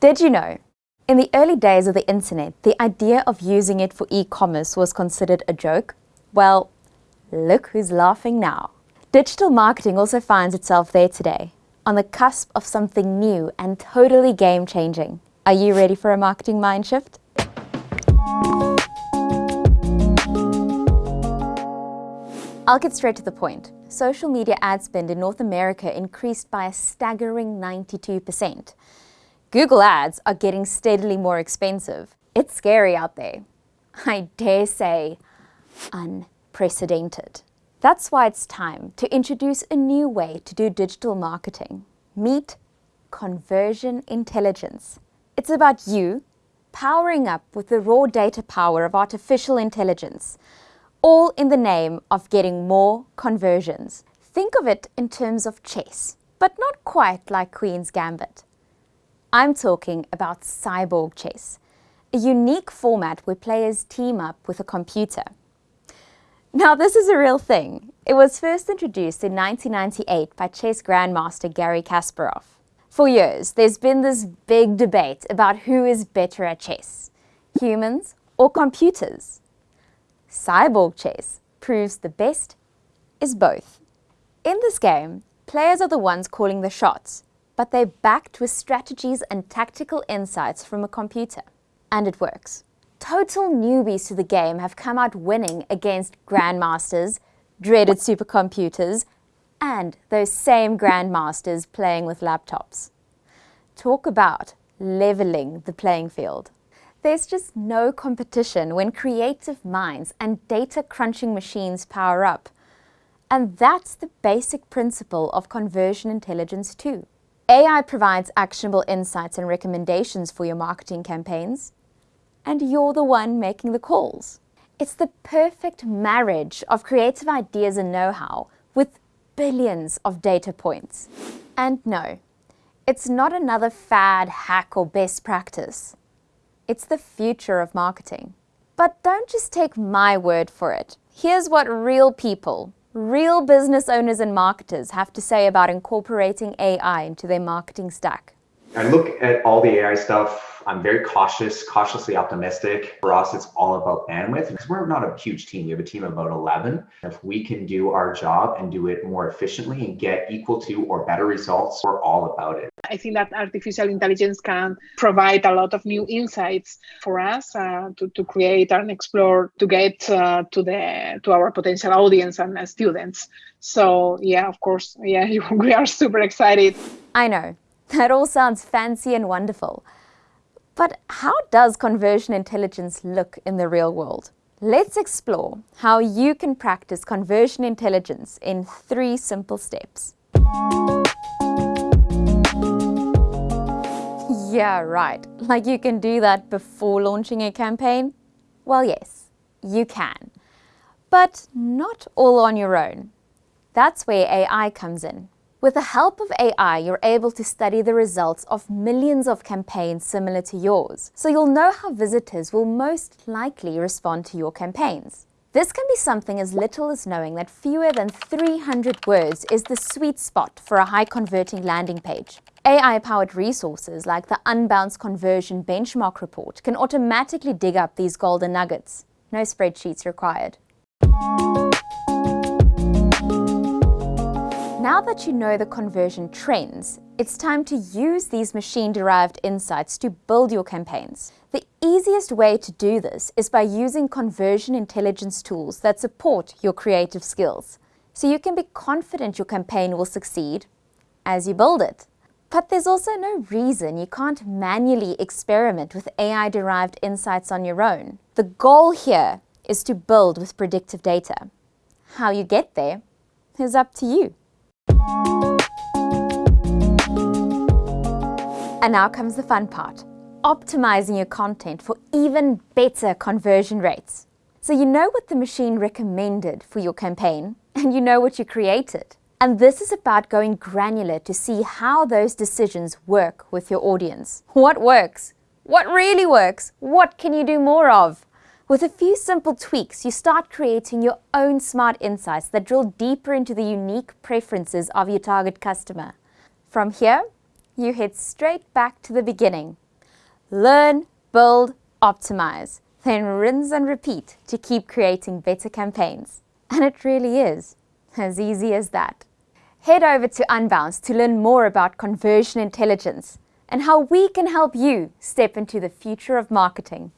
Did you know? In the early days of the internet, the idea of using it for e-commerce was considered a joke. Well, look who's laughing now. Digital marketing also finds itself there today, on the cusp of something new and totally game-changing. Are you ready for a marketing mind shift? I'll get straight to the point. Social media ad spend in North America increased by a staggering 92%. Google ads are getting steadily more expensive. It's scary out there. I dare say, unprecedented. That's why it's time to introduce a new way to do digital marketing. Meet conversion intelligence. It's about you powering up with the raw data power of artificial intelligence, all in the name of getting more conversions. Think of it in terms of chess, but not quite like Queen's Gambit. I'm talking about cyborg chess, a unique format where players team up with a computer. Now, this is a real thing. It was first introduced in 1998 by chess grandmaster Garry Kasparov. For years, there's been this big debate about who is better at chess, humans or computers. Cyborg chess proves the best is both. In this game, players are the ones calling the shots, but they're backed with strategies and tactical insights from a computer. And it works. Total newbies to the game have come out winning against grandmasters, dreaded supercomputers, and those same grandmasters playing with laptops. Talk about leveling the playing field. There's just no competition when creative minds and data crunching machines power up. And that's the basic principle of conversion intelligence too. AI provides actionable insights and recommendations for your marketing campaigns, and you're the one making the calls. It's the perfect marriage of creative ideas and know-how with billions of data points. And no, it's not another fad, hack or best practice. It's the future of marketing. But don't just take my word for it. Here's what real people, real business owners and marketers have to say about incorporating AI into their marketing stack. I look at all the AI stuff I'm very cautious, cautiously optimistic. For us, it's all about bandwidth because we're not a huge team. We have a team of about 11. If we can do our job and do it more efficiently and get equal to or better results, we're all about it. I think that artificial intelligence can provide a lot of new insights for us uh, to, to create and explore to get uh, to the to our potential audience and uh, students. So yeah, of course, yeah, we are super excited. I know. That all sounds fancy and wonderful. But how does conversion intelligence look in the real world? Let's explore how you can practice conversion intelligence in three simple steps. Yeah, right. Like you can do that before launching a campaign? Well, yes, you can. But not all on your own. That's where AI comes in. With the help of AI, you're able to study the results of millions of campaigns similar to yours, so you'll know how visitors will most likely respond to your campaigns. This can be something as little as knowing that fewer than 300 words is the sweet spot for a high-converting landing page. AI-powered resources like the Unbounce Conversion Benchmark Report can automatically dig up these golden nuggets. No spreadsheets required. Now that you know the conversion trends, it's time to use these machine-derived insights to build your campaigns. The easiest way to do this is by using conversion intelligence tools that support your creative skills, so you can be confident your campaign will succeed as you build it. But there's also no reason you can't manually experiment with AI-derived insights on your own. The goal here is to build with predictive data. How you get there is up to you. And now comes the fun part, optimizing your content for even better conversion rates. So you know what the machine recommended for your campaign, and you know what you created. And this is about going granular to see how those decisions work with your audience. What works? What really works? What can you do more of? With a few simple tweaks, you start creating your own smart insights that drill deeper into the unique preferences of your target customer. From here, you head straight back to the beginning, Learn, build, optimize, then rinse and repeat to keep creating better campaigns. And it really is as easy as that. Head over to Unbounce to learn more about conversion intelligence and how we can help you step into the future of marketing.